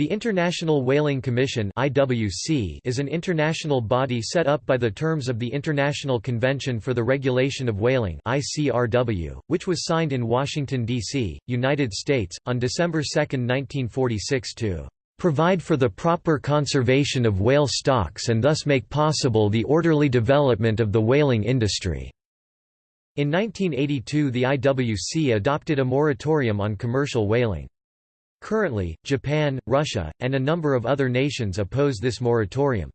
The International Whaling Commission (IWC) is an international body set up by the terms of the International Convention for the Regulation of Whaling (ICRW), which was signed in Washington, D.C., United States, on December 2, 1946 to "...provide for the proper conservation of whale stocks and thus make possible the orderly development of the whaling industry." In 1982 the IWC adopted a moratorium on commercial whaling. Currently, Japan, Russia, and a number of other nations oppose this moratorium.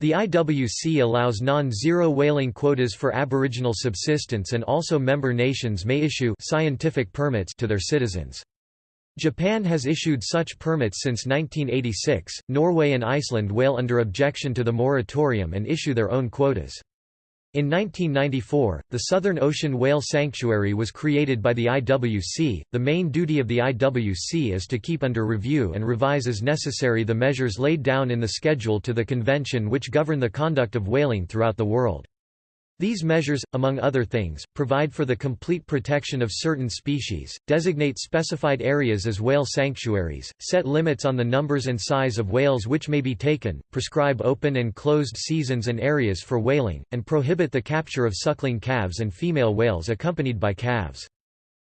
The IWC allows non-zero whaling quotas for aboriginal subsistence and also member nations may issue scientific permits to their citizens. Japan has issued such permits since 1986. Norway and Iceland whale under objection to the moratorium and issue their own quotas. In 1994, the Southern Ocean Whale Sanctuary was created by the IWC. The main duty of the IWC is to keep under review and revise as necessary the measures laid down in the schedule to the convention which govern the conduct of whaling throughout the world. These measures, among other things, provide for the complete protection of certain species, designate specified areas as whale sanctuaries, set limits on the numbers and size of whales which may be taken, prescribe open and closed seasons and areas for whaling, and prohibit the capture of suckling calves and female whales accompanied by calves.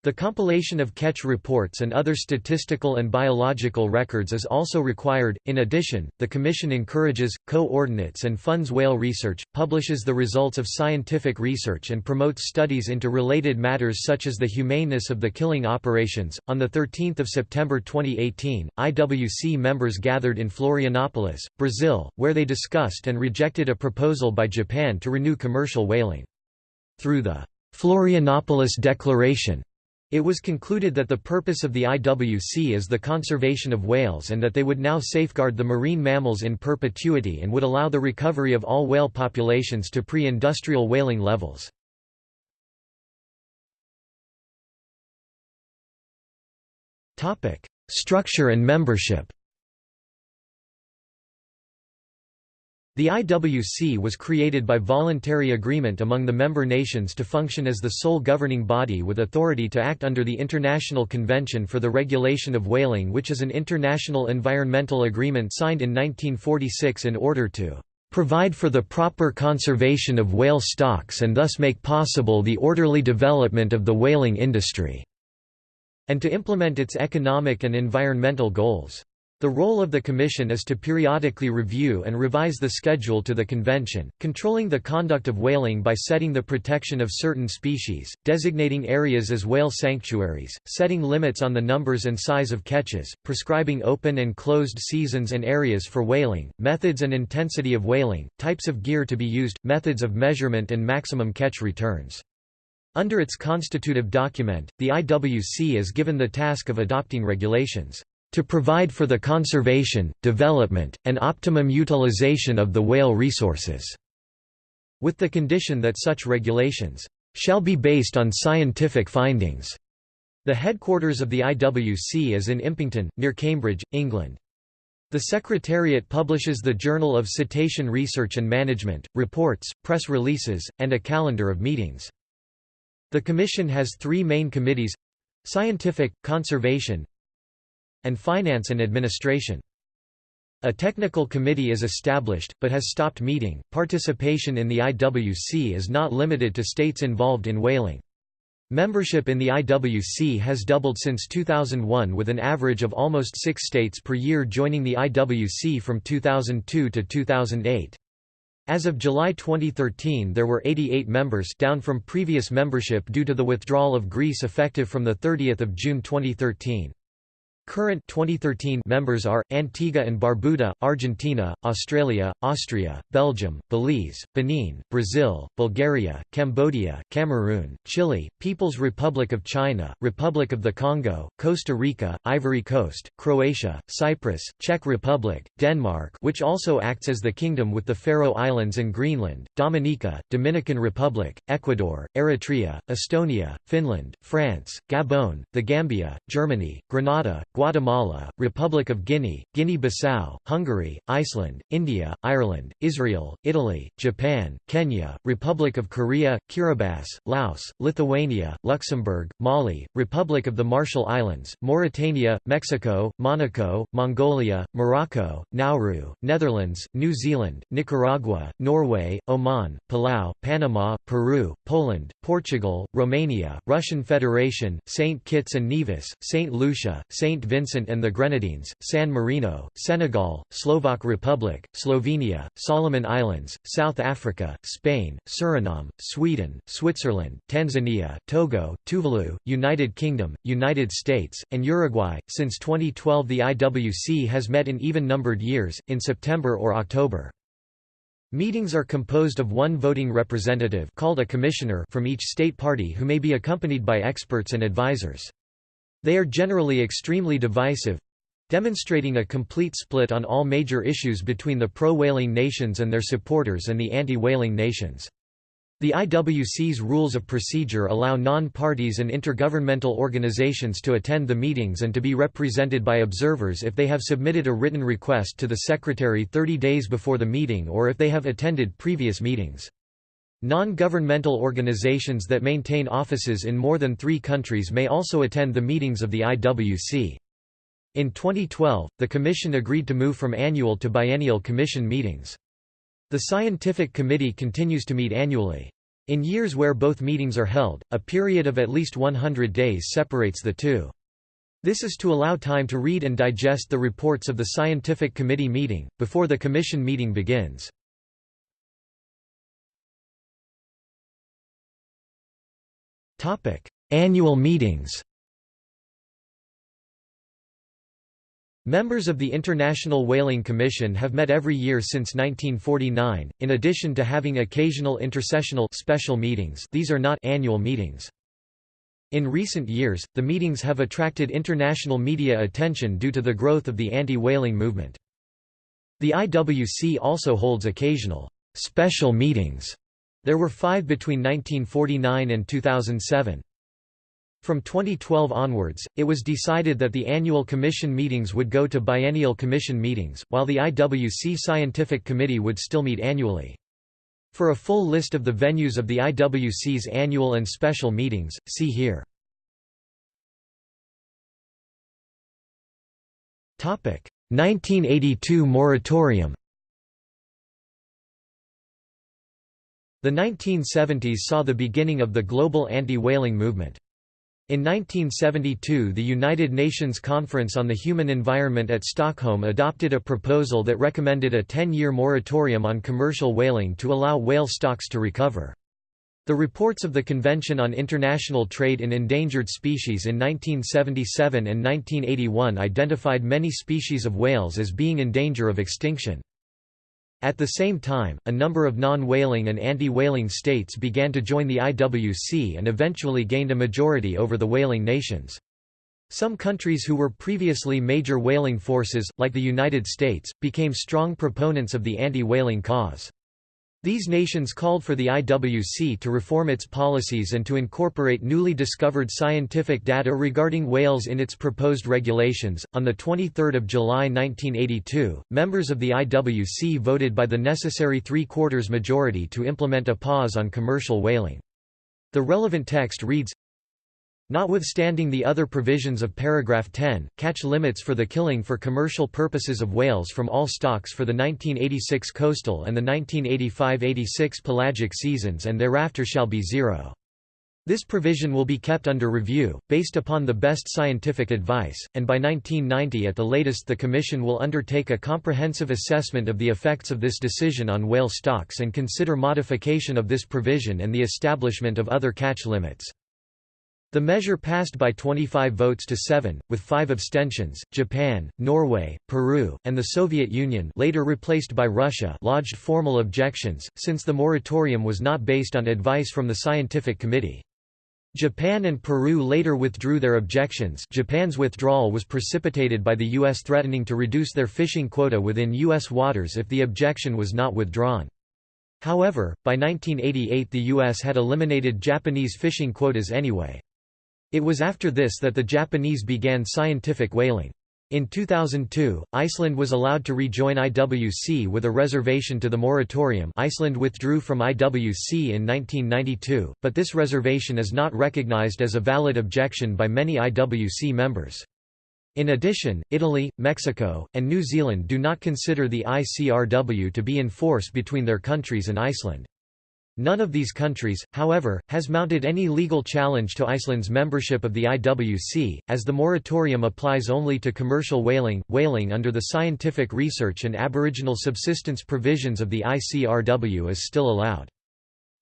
The compilation of catch reports and other statistical and biological records is also required. In addition, the Commission encourages, coordinates, and funds whale research, publishes the results of scientific research, and promotes studies into related matters such as the humaneness of the killing operations. On 13 September 2018, IWC members gathered in Florianopolis, Brazil, where they discussed and rejected a proposal by Japan to renew commercial whaling. Through the Florianopolis Declaration, it was concluded that the purpose of the IWC is the conservation of whales and that they would now safeguard the marine mammals in perpetuity and would allow the recovery of all whale populations to pre-industrial whaling levels. Structure and membership The IWC was created by voluntary agreement among the member nations to function as the sole governing body with authority to act under the International Convention for the Regulation of Whaling which is an international environmental agreement signed in 1946 in order to provide for the proper conservation of whale stocks and thus make possible the orderly development of the whaling industry", and to implement its economic and environmental goals. The role of the Commission is to periodically review and revise the schedule to the Convention, controlling the conduct of whaling by setting the protection of certain species, designating areas as whale sanctuaries, setting limits on the numbers and size of catches, prescribing open and closed seasons and areas for whaling, methods and intensity of whaling, types of gear to be used, methods of measurement and maximum catch returns. Under its constitutive document, the IWC is given the task of adopting regulations to provide for the conservation, development, and optimum utilization of the whale resources", with the condition that such regulations shall be based on scientific findings. The headquarters of the IWC is in Impington, near Cambridge, England. The Secretariat publishes the Journal of Cetacean Research and Management, reports, press releases, and a calendar of meetings. The Commission has three main committees Scientific, Conservation, and finance and administration. A technical committee is established, but has stopped meeting. Participation in the IWC is not limited to states involved in whaling. Membership in the IWC has doubled since 2001 with an average of almost six states per year joining the IWC from 2002 to 2008. As of July 2013 there were 88 members down from previous membership due to the withdrawal of Greece effective from 30 June 2013. Current 2013 members are, Antigua and Barbuda, Argentina, Australia, Austria, Belgium, Belize, Benin, Brazil, Bulgaria, Cambodia, Cameroon, Chile, People's Republic of China, Republic of the Congo, Costa Rica, Ivory Coast, Croatia, Cyprus, Czech Republic, Denmark which also acts as the kingdom with the Faroe Islands and Greenland, Dominica, Dominican Republic, Ecuador, Eritrea, Estonia, Finland, France, Gabon, the Gambia, Germany, Grenada, Guatemala, Republic of Guinea, Guinea-Bissau, Hungary, Iceland, India, Ireland, Israel, Italy, Japan, Kenya, Republic of Korea, Kiribati, Laos, Lithuania, Luxembourg, Mali, Republic of the Marshall Islands, Mauritania, Mexico, Monaco, Mongolia, Morocco, Nauru, Netherlands, New Zealand, Nicaragua, Norway, Oman, Palau, Panama, Peru, Poland, Portugal, Romania, Russian Federation, St. Kitts and Nevis, St. Lucia, St. Vincent and the Grenadines, San Marino, Senegal, Slovak Republic, Slovenia, Solomon Islands, South Africa, Spain, Suriname, Sweden, Switzerland, Tanzania, Togo, Tuvalu, United Kingdom, United States, and Uruguay. Since 2012, the IWC has met in even numbered years, in September or October. Meetings are composed of one voting representative called a commissioner from each state party who may be accompanied by experts and advisors. They are generally extremely divisive, demonstrating a complete split on all major issues between the pro-whaling nations and their supporters and the anti-whaling nations. The IWC's rules of procedure allow non-parties and intergovernmental organizations to attend the meetings and to be represented by observers if they have submitted a written request to the Secretary 30 days before the meeting or if they have attended previous meetings. Non-governmental organizations that maintain offices in more than three countries may also attend the meetings of the IWC. In 2012, the Commission agreed to move from annual to biennial Commission meetings. The Scientific Committee continues to meet annually. In years where both meetings are held, a period of at least 100 days separates the two. This is to allow time to read and digest the reports of the Scientific Committee meeting, before the Commission meeting begins. Annual meetings Members of the International Whaling Commission have met every year since 1949, in addition to having occasional intersessional special meetings these are not annual meetings. In recent years, the meetings have attracted international media attention due to the growth of the anti-whaling movement. The IWC also holds occasional special meetings. There were five between 1949 and 2007. From 2012 onwards, it was decided that the annual Commission meetings would go to biennial Commission meetings, while the IWC Scientific Committee would still meet annually. For a full list of the venues of the IWC's annual and special meetings, see here. Topic: 1982 moratorium The 1970s saw the beginning of the global anti-whaling movement. In 1972 the United Nations Conference on the Human Environment at Stockholm adopted a proposal that recommended a 10-year moratorium on commercial whaling to allow whale stocks to recover. The reports of the Convention on International Trade in Endangered Species in 1977 and 1981 identified many species of whales as being in danger of extinction. At the same time, a number of non-whaling and anti-whaling states began to join the IWC and eventually gained a majority over the whaling nations. Some countries who were previously major whaling forces, like the United States, became strong proponents of the anti-whaling cause. These nations called for the IWC to reform its policies and to incorporate newly discovered scientific data regarding whales in its proposed regulations. On the 23rd of July 1982, members of the IWC voted by the necessary three-quarters majority to implement a pause on commercial whaling. The relevant text reads Notwithstanding the other provisions of paragraph 10, catch limits for the killing for commercial purposes of whales from all stocks for the 1986 coastal and the 1985–86 pelagic seasons and thereafter shall be zero. This provision will be kept under review, based upon the best scientific advice, and by 1990 at the latest the Commission will undertake a comprehensive assessment of the effects of this decision on whale stocks and consider modification of this provision and the establishment of other catch limits. The measure passed by 25 votes to 7, with 5 abstentions. Japan, Norway, Peru, and the Soviet Union later replaced by Russia lodged formal objections, since the moratorium was not based on advice from the scientific committee. Japan and Peru later withdrew their objections Japan's withdrawal was precipitated by the U.S. threatening to reduce their fishing quota within U.S. waters if the objection was not withdrawn. However, by 1988 the U.S. had eliminated Japanese fishing quotas anyway. It was after this that the Japanese began scientific whaling. In 2002, Iceland was allowed to rejoin IWC with a reservation to the moratorium Iceland withdrew from IWC in 1992, but this reservation is not recognized as a valid objection by many IWC members. In addition, Italy, Mexico, and New Zealand do not consider the ICRW to be in force between their countries and Iceland. None of these countries, however, has mounted any legal challenge to Iceland's membership of the IWC, as the moratorium applies only to commercial whaling. Whaling under the scientific research and aboriginal subsistence provisions of the ICRW is still allowed.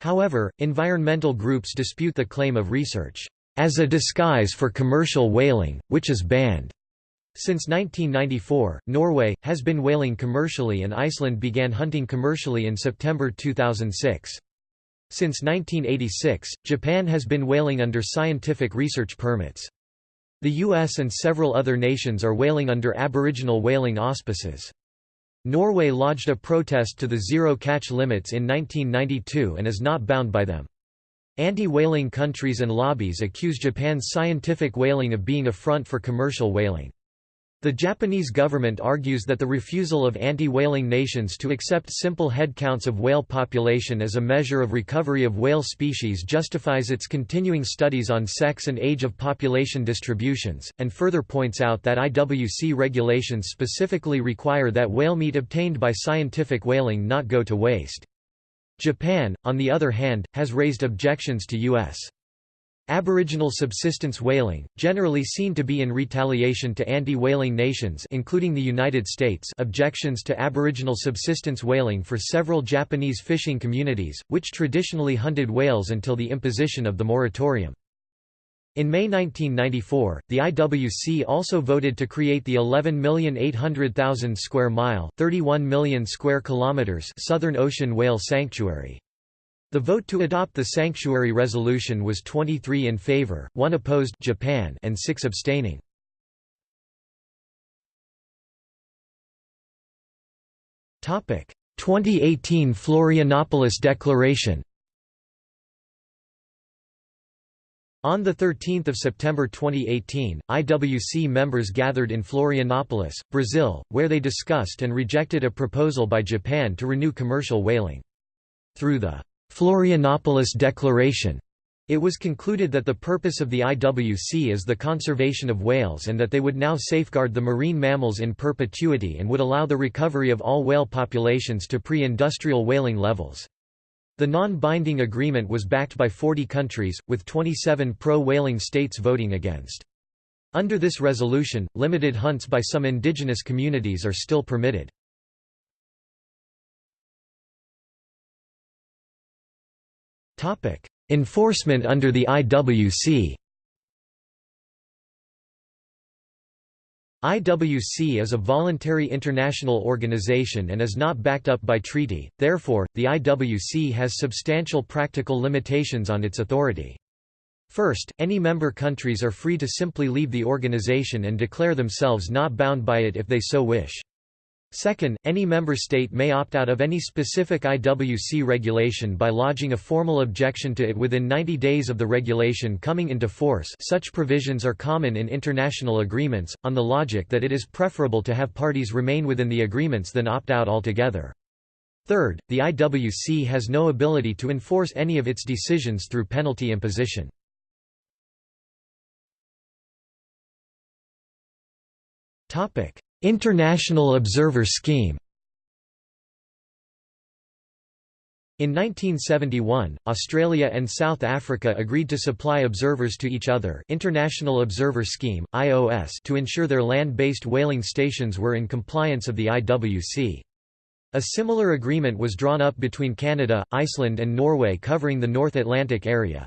However, environmental groups dispute the claim of research as a disguise for commercial whaling, which is banned. Since 1994, Norway, has been whaling commercially and Iceland began hunting commercially in September 2006. Since 1986, Japan has been whaling under scientific research permits. The US and several other nations are whaling under aboriginal whaling auspices. Norway lodged a protest to the zero-catch limits in 1992 and is not bound by them. Anti-whaling countries and lobbies accuse Japan's scientific whaling of being a front for commercial whaling. The Japanese government argues that the refusal of anti-whaling nations to accept simple head counts of whale population as a measure of recovery of whale species justifies its continuing studies on sex and age of population distributions, and further points out that IWC regulations specifically require that whale meat obtained by scientific whaling not go to waste. Japan, on the other hand, has raised objections to U.S. Aboriginal subsistence whaling, generally seen to be in retaliation to anti-whaling nations including the United States objections to Aboriginal subsistence whaling for several Japanese fishing communities, which traditionally hunted whales until the imposition of the moratorium. In May 1994, the IWC also voted to create the 11,800,000 square mile (31 million square kilometers) Southern Ocean Whale Sanctuary. The vote to adopt the sanctuary resolution was 23 in favor, 1 opposed Japan and 6 abstaining. Topic: 2018 Florianopolis Declaration. On 13 September 2018, IWC members gathered in Florianopolis, Brazil, where they discussed and rejected a proposal by Japan to renew commercial whaling. Through the Florianopolis Declaration. It was concluded that the purpose of the IWC is the conservation of whales and that they would now safeguard the marine mammals in perpetuity and would allow the recovery of all whale populations to pre-industrial whaling levels. The non-binding agreement was backed by 40 countries, with 27 pro-whaling states voting against. Under this resolution, limited hunts by some indigenous communities are still permitted. Enforcement under the IWC IWC is a voluntary international organization and is not backed up by treaty, therefore, the IWC has substantial practical limitations on its authority. First, any member countries are free to simply leave the organization and declare themselves not bound by it if they so wish. Second, any member state may opt out of any specific IWC regulation by lodging a formal objection to it within 90 days of the regulation coming into force such provisions are common in international agreements, on the logic that it is preferable to have parties remain within the agreements than opt out altogether. Third, the IWC has no ability to enforce any of its decisions through penalty imposition. Topic: International Observer Scheme In 1971, Australia and South Africa agreed to supply observers to each other International Observer Scheme, IOS to ensure their land-based whaling stations were in compliance of the IWC. A similar agreement was drawn up between Canada, Iceland and Norway covering the North Atlantic area.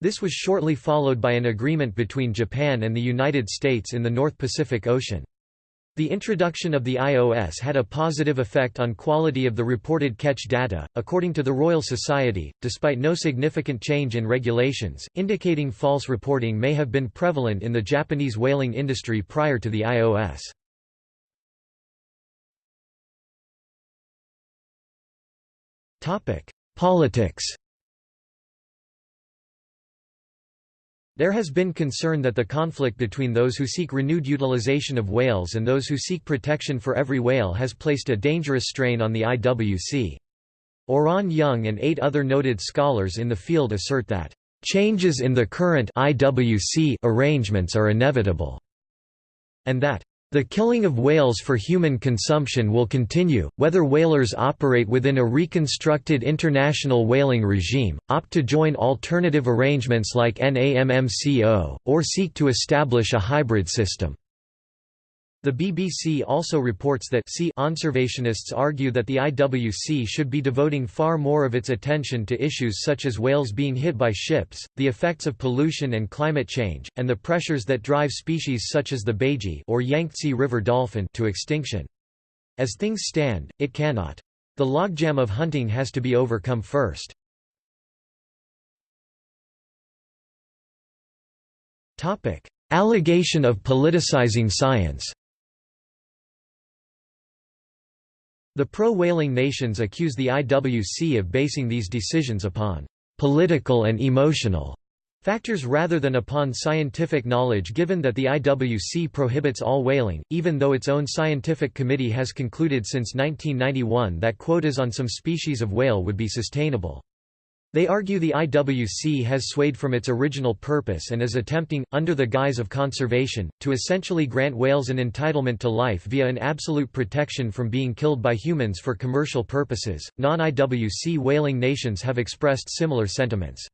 This was shortly followed by an agreement between Japan and the United States in the North Pacific Ocean. The introduction of the IOS had a positive effect on quality of the reported catch data, according to the Royal Society, despite no significant change in regulations, indicating false reporting may have been prevalent in the Japanese whaling industry prior to the IOS. Politics There has been concern that the conflict between those who seek renewed utilization of whales and those who seek protection for every whale has placed a dangerous strain on the IWC. Oran Young and eight other noted scholars in the field assert that, "...changes in the current IWC arrangements are inevitable," and that, the killing of whales for human consumption will continue, whether whalers operate within a reconstructed international whaling regime, opt to join alternative arrangements like NAMMCO, or seek to establish a hybrid system. The BBC also reports that conservationists argue that the IWC should be devoting far more of its attention to issues such as whales being hit by ships, the effects of pollution and climate change, and the pressures that drive species such as the baiji or Yangtze River dolphin to extinction. As things stand, it cannot. The logjam of hunting has to be overcome first. Allegation of politicizing science The pro-whaling nations accuse the IWC of basing these decisions upon «political and emotional» factors rather than upon scientific knowledge given that the IWC prohibits all whaling, even though its own scientific committee has concluded since 1991 that quotas on some species of whale would be sustainable. They argue the IWC has swayed from its original purpose and is attempting, under the guise of conservation, to essentially grant whales an entitlement to life via an absolute protection from being killed by humans for commercial purposes. Non IWC whaling nations have expressed similar sentiments.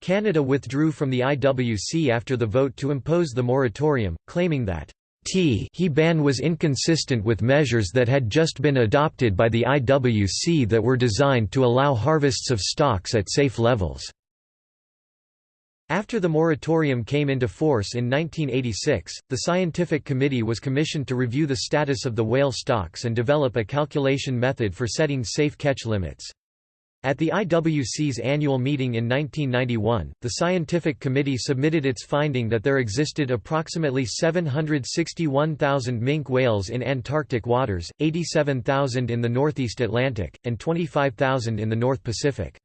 Canada withdrew from the IWC after the vote to impose the moratorium, claiming that T he ban was inconsistent with measures that had just been adopted by the IWC that were designed to allow harvests of stocks at safe levels. After the moratorium came into force in 1986, the Scientific Committee was commissioned to review the status of the whale stocks and develop a calculation method for setting safe catch limits. At the IWC's annual meeting in 1991, the scientific committee submitted its finding that there existed approximately 761,000 minke whales in Antarctic waters, 87,000 in the northeast Atlantic, and 25,000 in the North Pacific.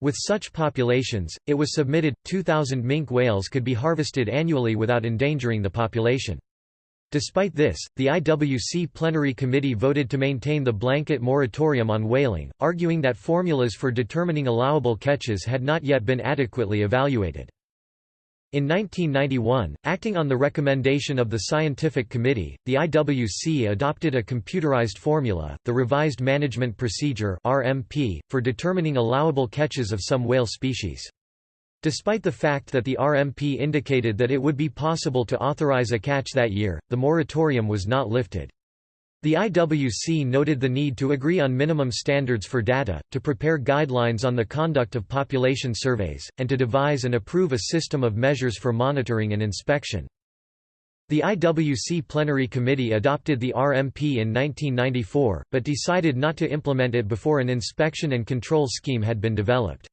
With such populations, it was submitted, 2,000 minke whales could be harvested annually without endangering the population. Despite this, the IWC Plenary Committee voted to maintain the blanket moratorium on whaling, arguing that formulas for determining allowable catches had not yet been adequately evaluated. In 1991, acting on the recommendation of the Scientific Committee, the IWC adopted a computerized formula, the Revised Management Procedure (RMP), for determining allowable catches of some whale species. Despite the fact that the RMP indicated that it would be possible to authorize a catch that year, the moratorium was not lifted. The IWC noted the need to agree on minimum standards for data, to prepare guidelines on the conduct of population surveys, and to devise and approve a system of measures for monitoring and inspection. The IWC Plenary Committee adopted the RMP in 1994, but decided not to implement it before an inspection and control scheme had been developed.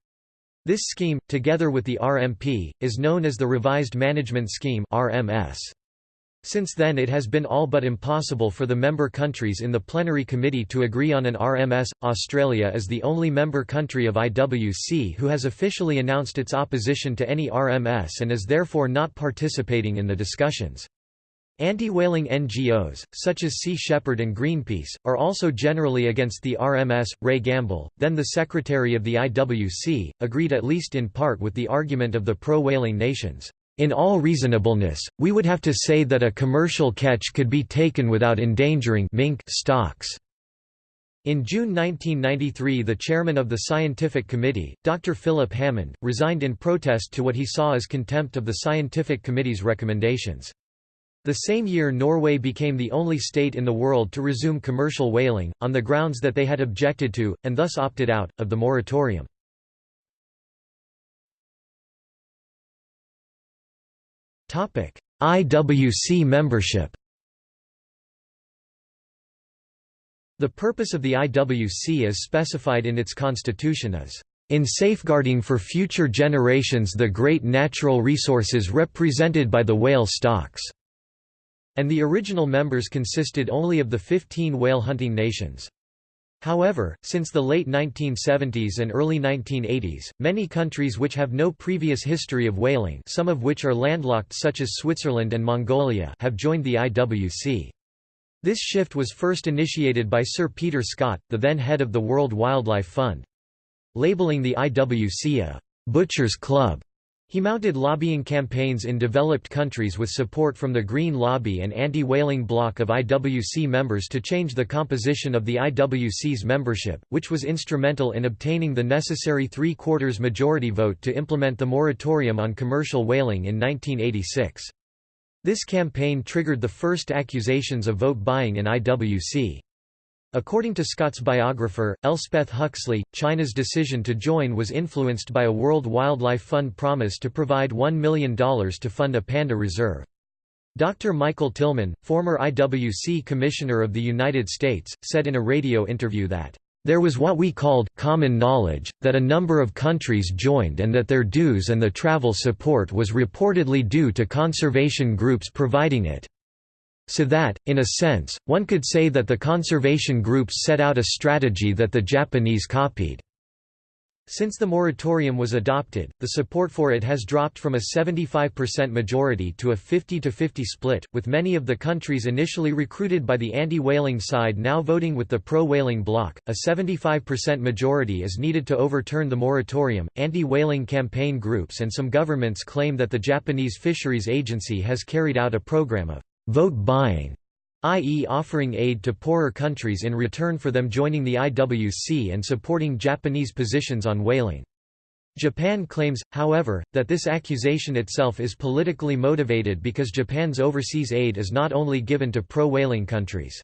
This scheme, together with the RMP, is known as the Revised Management Scheme RMS. Since then it has been all but impossible for the member countries in the plenary committee to agree on an RMS. Australia is the only member country of IWC who has officially announced its opposition to any RMS and is therefore not participating in the discussions. Anti-whaling NGOs, such as Sea Shepherd and Greenpeace, are also generally against the RMS. Ray Gamble, then the secretary of the IWC, agreed at least in part with the argument of the pro-whaling nations. In all reasonableness, we would have to say that a commercial catch could be taken without endangering minke stocks. In June 1993 the chairman of the scientific committee, Dr. Philip Hammond, resigned in protest to what he saw as contempt of the scientific committee's recommendations. The same year Norway became the only state in the world to resume commercial whaling, on the grounds that they had objected to, and thus opted out, of the moratorium. IWC membership The purpose of the IWC as specified in its constitution is in safeguarding for future generations the great natural resources represented by the whale stocks and the original members consisted only of the 15 whale-hunting nations. However, since the late 1970s and early 1980s, many countries which have no previous history of whaling some of which are landlocked such as Switzerland and Mongolia have joined the IWC. This shift was first initiated by Sir Peter Scott, the then head of the World Wildlife Fund. Labeling the IWC a «butcher's club», he mounted lobbying campaigns in developed countries with support from the Green Lobby and anti-whaling bloc of IWC members to change the composition of the IWC's membership, which was instrumental in obtaining the necessary three-quarters majority vote to implement the moratorium on commercial whaling in 1986. This campaign triggered the first accusations of vote buying in IWC. According to Scott's biographer, Elspeth Huxley, China's decision to join was influenced by a World Wildlife Fund promise to provide $1 million to fund a panda reserve. Dr. Michael Tillman, former IWC Commissioner of the United States, said in a radio interview that there was what we called, common knowledge, that a number of countries joined and that their dues and the travel support was reportedly due to conservation groups providing it. So that, in a sense, one could say that the conservation groups set out a strategy that the Japanese copied. Since the moratorium was adopted, the support for it has dropped from a 75% majority to a 50-50 split, with many of the countries initially recruited by the anti-whaling side now voting with the pro-whaling bloc. A 75% majority is needed to overturn the moratorium. Anti-whaling campaign groups and some governments claim that the Japanese Fisheries Agency has carried out a program of vote buying i.e. offering aid to poorer countries in return for them joining the IWC and supporting Japanese positions on whaling. Japan claims, however, that this accusation itself is politically motivated because Japan's overseas aid is not only given to pro-whaling countries.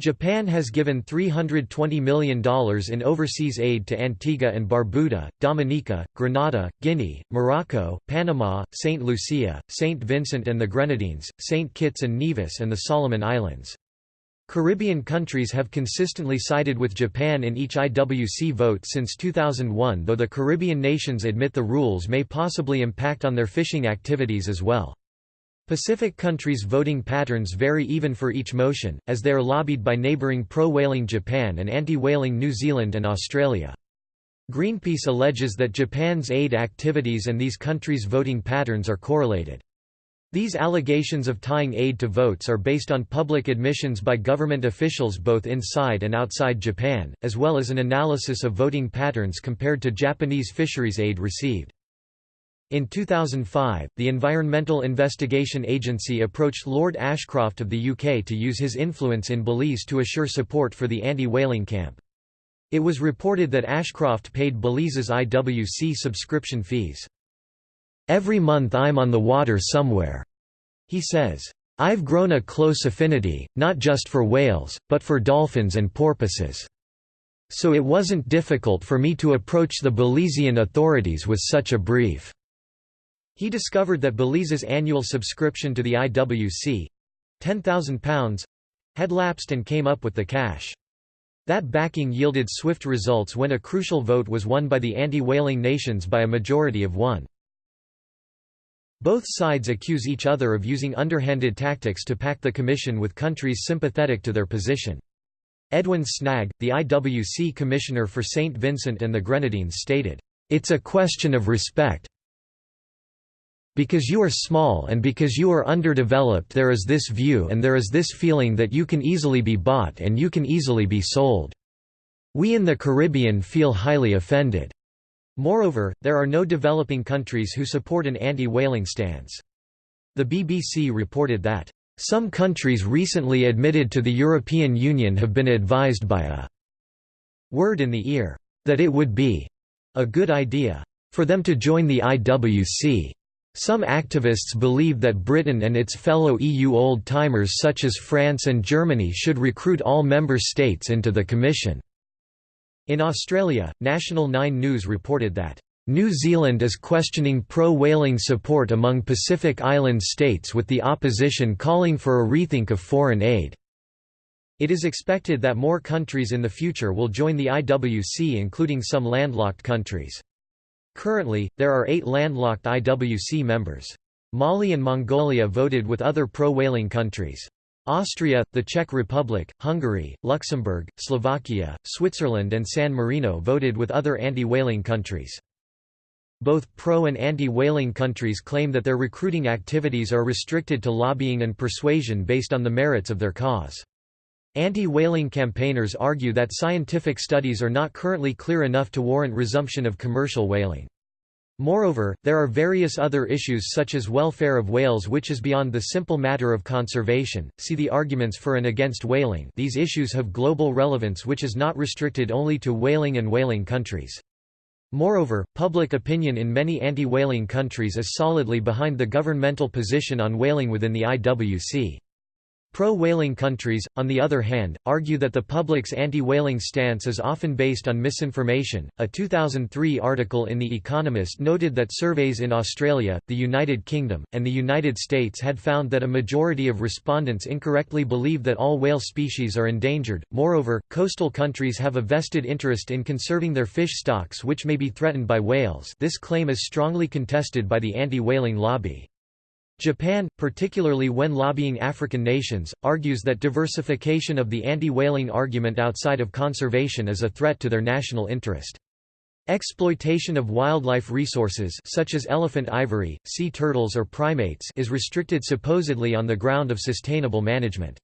Japan has given $320 million in overseas aid to Antigua and Barbuda, Dominica, Grenada, Guinea, Morocco, Panama, St. Lucia, St. Vincent and the Grenadines, St. Kitts and Nevis and the Solomon Islands. Caribbean countries have consistently sided with Japan in each IWC vote since 2001 though the Caribbean nations admit the rules may possibly impact on their fishing activities as well. Pacific countries' voting patterns vary even for each motion, as they are lobbied by neighbouring pro-whaling Japan and anti-whaling New Zealand and Australia. Greenpeace alleges that Japan's aid activities and these countries' voting patterns are correlated. These allegations of tying aid to votes are based on public admissions by government officials both inside and outside Japan, as well as an analysis of voting patterns compared to Japanese fisheries aid received. In 2005, the Environmental Investigation Agency approached Lord Ashcroft of the UK to use his influence in Belize to assure support for the anti-whaling camp. It was reported that Ashcroft paid Belize's IWC subscription fees. Every month I'm on the water somewhere, he says. I've grown a close affinity, not just for whales, but for dolphins and porpoises. So it wasn't difficult for me to approach the Belizean authorities with such a brief. He discovered that Belize's annual subscription to the IWC—£10,000—had lapsed and came up with the cash. That backing yielded swift results when a crucial vote was won by the anti-whaling nations by a majority of one. Both sides accuse each other of using underhanded tactics to pack the Commission with countries sympathetic to their position. Edwin Snagg, the IWC Commissioner for St. Vincent and the Grenadines stated, "...it's a question of respect, because you are small and because you are underdeveloped there is this view and there is this feeling that you can easily be bought and you can easily be sold. We in the Caribbean feel highly offended. Moreover, there are no developing countries who support an anti-whaling stance. The BBC reported that, "...some countries recently admitted to the European Union have been advised by a word in the ear, that it would be a good idea for them to join the IWC. Some activists believe that Britain and its fellow EU old-timers such as France and Germany should recruit all member states into the Commission. In Australia, National 9 News reported that, "...New Zealand is questioning pro-whaling support among Pacific Island states with the opposition calling for a rethink of foreign aid." It is expected that more countries in the future will join the IWC including some landlocked countries. Currently, there are eight landlocked IWC members. Mali and Mongolia voted with other pro-whaling countries. Austria, the Czech Republic, Hungary, Luxembourg, Slovakia, Switzerland and San Marino voted with other anti-whaling countries. Both pro- and anti-whaling countries claim that their recruiting activities are restricted to lobbying and persuasion based on the merits of their cause. Anti-whaling campaigners argue that scientific studies are not currently clear enough to warrant resumption of commercial whaling. Moreover, there are various other issues such as welfare of whales which is beyond the simple matter of conservation. See the arguments for and against whaling. These issues have global relevance which is not restricted only to whaling and whaling countries. Moreover, public opinion in many anti-whaling countries is solidly behind the governmental position on whaling within the IWC. Pro-whaling countries, on the other hand, argue that the public's anti-whaling stance is often based on misinformation. A 2003 article in The Economist noted that surveys in Australia, the United Kingdom, and the United States had found that a majority of respondents incorrectly believe that all whale species are endangered. Moreover, coastal countries have a vested interest in conserving their fish stocks which may be threatened by whales. This claim is strongly contested by the anti-whaling lobby. Japan, particularly when lobbying African nations, argues that diversification of the anti-whaling argument outside of conservation is a threat to their national interest. Exploitation of wildlife resources such as elephant ivory, sea turtles or primates is restricted supposedly on the ground of sustainable management.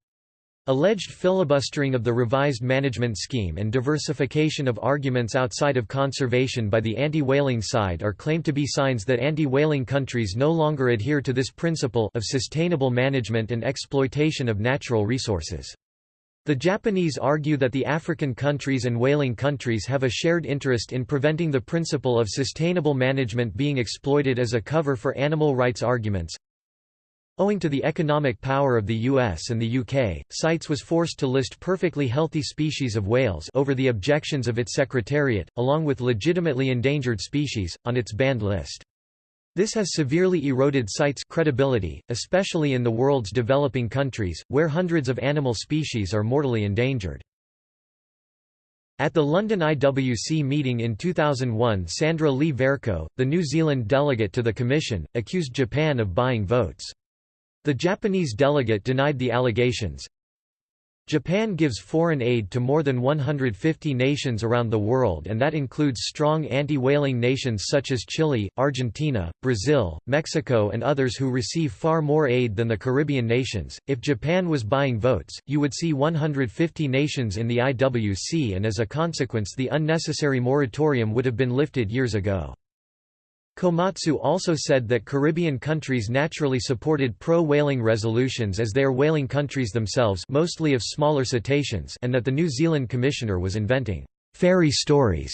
Alleged filibustering of the revised management scheme and diversification of arguments outside of conservation by the anti-whaling side are claimed to be signs that anti-whaling countries no longer adhere to this principle of sustainable management and exploitation of natural resources. The Japanese argue that the African countries and whaling countries have a shared interest in preventing the principle of sustainable management being exploited as a cover for animal rights arguments. Owing to the economic power of the US and the UK, CITES was forced to list perfectly healthy species of whales over the objections of its secretariat, along with legitimately endangered species, on its banned list. This has severely eroded CITES credibility, especially in the world's developing countries, where hundreds of animal species are mortally endangered. At the London IWC meeting in 2001 Sandra Lee Vercoe, the New Zealand delegate to the Commission, accused Japan of buying votes. The Japanese delegate denied the allegations. Japan gives foreign aid to more than 150 nations around the world and that includes strong anti-whaling nations such as Chile, Argentina, Brazil, Mexico and others who receive far more aid than the Caribbean nations. If Japan was buying votes, you would see 150 nations in the IWC and as a consequence the unnecessary moratorium would have been lifted years ago. Komatsu also said that Caribbean countries naturally supported pro-whaling resolutions as they are whaling countries themselves mostly of smaller cetaceans and that the New Zealand commissioner was inventing «fairy stories».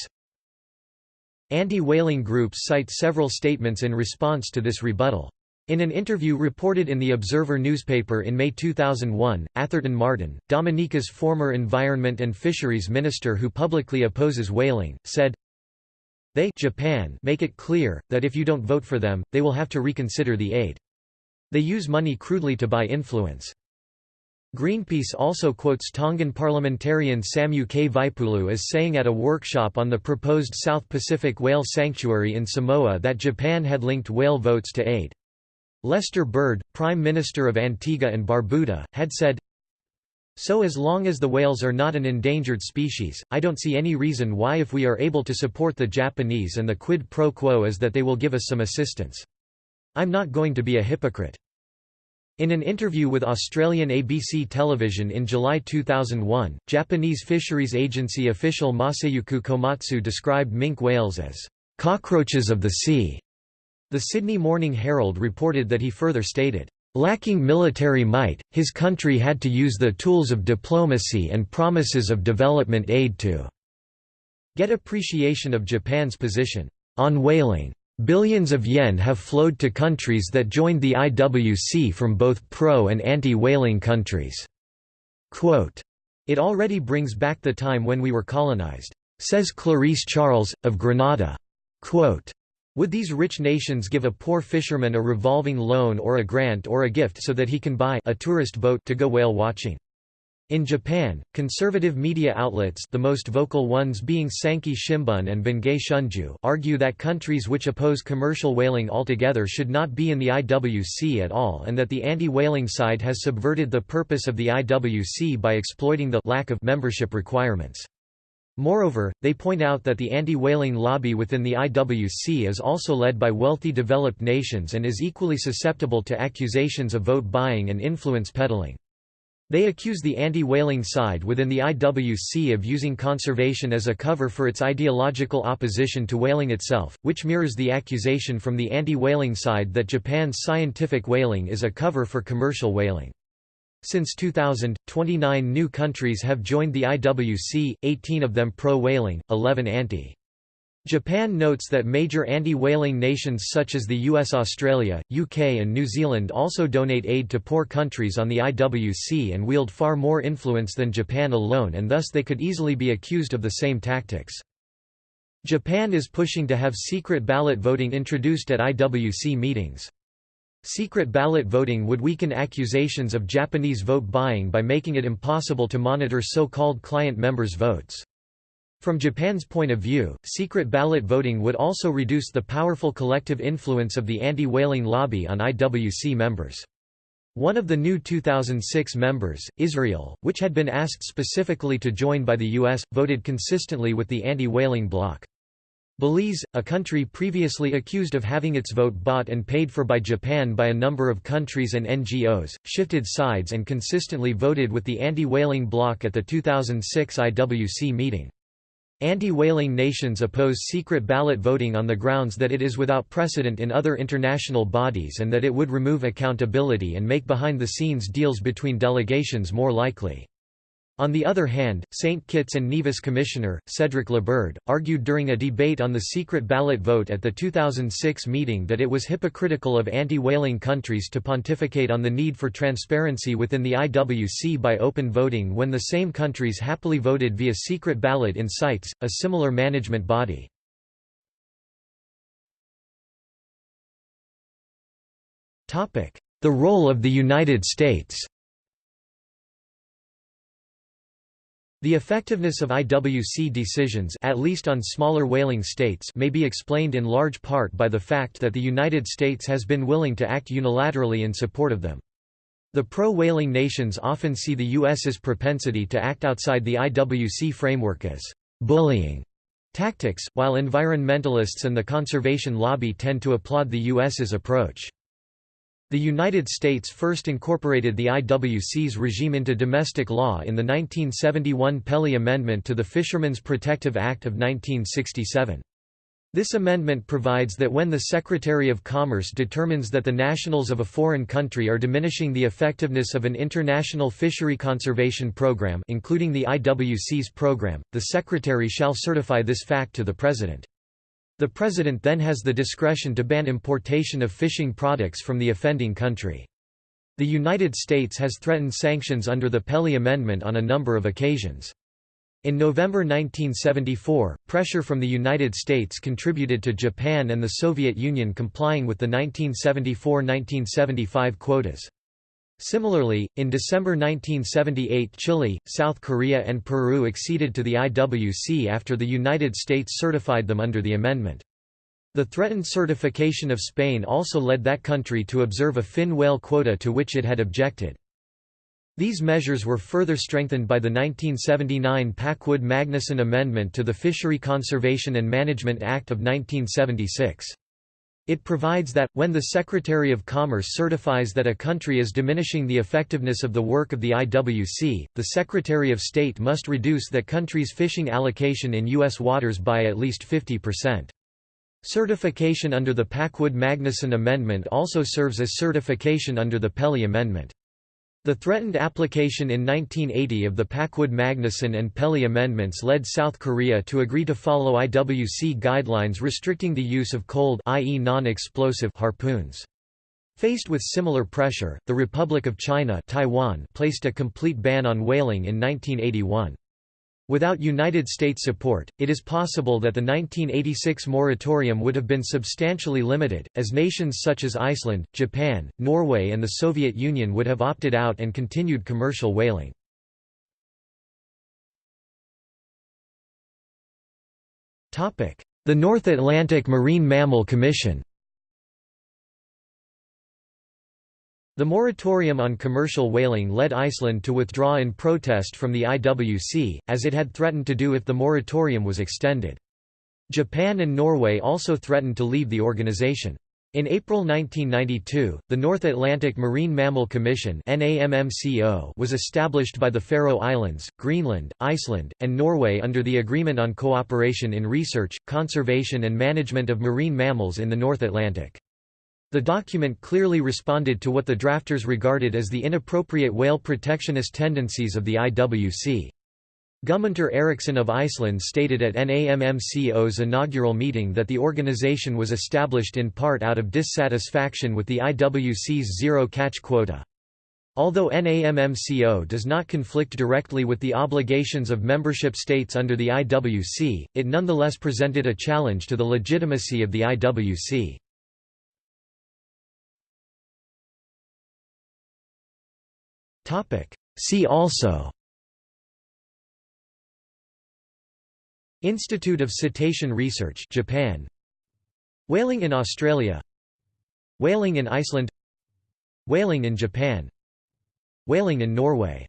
Anti-whaling groups cite several statements in response to this rebuttal. In an interview reported in the Observer newspaper in May 2001, Atherton Martin, Dominica's former Environment and Fisheries Minister who publicly opposes whaling, said, they Japan make it clear, that if you don't vote for them, they will have to reconsider the aid. They use money crudely to buy influence. Greenpeace also quotes Tongan parliamentarian Samu K. Vaipulu as saying at a workshop on the proposed South Pacific whale sanctuary in Samoa that Japan had linked whale votes to aid. Lester Bird, Prime Minister of Antigua and Barbuda, had said, so as long as the whales are not an endangered species, I don't see any reason why if we are able to support the Japanese and the quid pro quo is that they will give us some assistance. I'm not going to be a hypocrite. In an interview with Australian ABC television in July 2001, Japanese fisheries agency official Masayuki Komatsu described minke whales as cockroaches of the sea. The Sydney Morning Herald reported that he further stated, Lacking military might, his country had to use the tools of diplomacy and promises of development aid to get appreciation of Japan's position on whaling. Billions of yen have flowed to countries that joined the IWC from both pro and anti-whaling countries. Quote, it already brings back the time when we were colonized, says Clarice Charles, of Grenada. Quote, would these rich nations give a poor fisherman a revolving loan or a grant or a gift so that he can buy a tourist boat to go whale watching? In Japan, conservative media outlets the most vocal ones being Sankei Shimbun and Bungei Shunju argue that countries which oppose commercial whaling altogether should not be in the IWC at all and that the anti-whaling side has subverted the purpose of the IWC by exploiting the lack of membership requirements. Moreover, they point out that the anti-whaling lobby within the IWC is also led by wealthy developed nations and is equally susceptible to accusations of vote buying and influence peddling. They accuse the anti-whaling side within the IWC of using conservation as a cover for its ideological opposition to whaling itself, which mirrors the accusation from the anti-whaling side that Japan's scientific whaling is a cover for commercial whaling. Since 2000, 29 new countries have joined the IWC, 18 of them pro-whaling, 11 anti. Japan notes that major anti-whaling nations such as the US Australia, UK and New Zealand also donate aid to poor countries on the IWC and wield far more influence than Japan alone and thus they could easily be accused of the same tactics. Japan is pushing to have secret ballot voting introduced at IWC meetings. Secret ballot voting would weaken accusations of Japanese vote buying by making it impossible to monitor so-called client members' votes. From Japan's point of view, secret ballot voting would also reduce the powerful collective influence of the anti-whaling lobby on IWC members. One of the new 2006 members, Israel, which had been asked specifically to join by the U.S., voted consistently with the anti-whaling bloc. Belize, a country previously accused of having its vote bought and paid for by Japan by a number of countries and NGOs, shifted sides and consistently voted with the anti-whaling bloc at the 2006 IWC meeting. Anti-whaling nations oppose secret ballot voting on the grounds that it is without precedent in other international bodies and that it would remove accountability and make behind-the-scenes deals between delegations more likely. On the other hand, St. Kitts and Nevis Commissioner, Cedric Liburd, argued during a debate on the secret ballot vote at the 2006 meeting that it was hypocritical of anti-whaling countries to pontificate on the need for transparency within the IWC by open voting when the same countries happily voted via secret ballot in CITES, a similar management body. The role of the United States The effectiveness of IWC decisions at least on smaller whaling states may be explained in large part by the fact that the United States has been willing to act unilaterally in support of them. The pro-whaling nations often see the U.S.'s propensity to act outside the IWC framework as bullying tactics, while environmentalists and the conservation lobby tend to applaud the U.S.'s approach. The United States first incorporated the IWC's regime into domestic law in the 1971 Pelly Amendment to the Fishermen's Protective Act of 1967. This amendment provides that when the Secretary of Commerce determines that the nationals of a foreign country are diminishing the effectiveness of an international fishery conservation program including the IWC's program, the Secretary shall certify this fact to the President. The President then has the discretion to ban importation of fishing products from the offending country. The United States has threatened sanctions under the Pelly Amendment on a number of occasions. In November 1974, pressure from the United States contributed to Japan and the Soviet Union complying with the 1974–1975 quotas. Similarly, in December 1978 Chile, South Korea and Peru acceded to the IWC after the United States certified them under the amendment. The threatened certification of Spain also led that country to observe a fin whale quota to which it had objected. These measures were further strengthened by the 1979 Packwood-Magnuson Amendment to the Fishery Conservation and Management Act of 1976. It provides that, when the Secretary of Commerce certifies that a country is diminishing the effectiveness of the work of the IWC, the Secretary of State must reduce that country's fishing allocation in U.S. waters by at least 50%. Certification under the Packwood-Magnuson Amendment also serves as certification under the Pelly Amendment. The threatened application in 1980 of the Packwood-Magnuson and Pelly amendments led South Korea to agree to follow IWC guidelines restricting the use of cold i.e. non-explosive harpoons. Faced with similar pressure, the Republic of China Taiwan placed a complete ban on whaling in 1981. Without United States support, it is possible that the 1986 moratorium would have been substantially limited, as nations such as Iceland, Japan, Norway and the Soviet Union would have opted out and continued commercial whaling. The North Atlantic Marine Mammal Commission The moratorium on commercial whaling led Iceland to withdraw in protest from the IWC, as it had threatened to do if the moratorium was extended. Japan and Norway also threatened to leave the organization. In April 1992, the North Atlantic Marine Mammal Commission was established by the Faroe Islands, Greenland, Iceland, and Norway under the Agreement on Cooperation in Research, Conservation and Management of Marine Mammals in the North Atlantic. The document clearly responded to what the drafters regarded as the inappropriate whale protectionist tendencies of the IWC. Guðmundur Eiríksson of Iceland stated at NAMMCO's inaugural meeting that the organization was established in part out of dissatisfaction with the IWC's zero-catch quota. Although NAMMCO does not conflict directly with the obligations of membership states under the IWC, it nonetheless presented a challenge to the legitimacy of the IWC. See also. Institute of Cetacean Research Japan. Whaling in Australia. Whaling in Iceland. Whaling in Japan. Whaling in Norway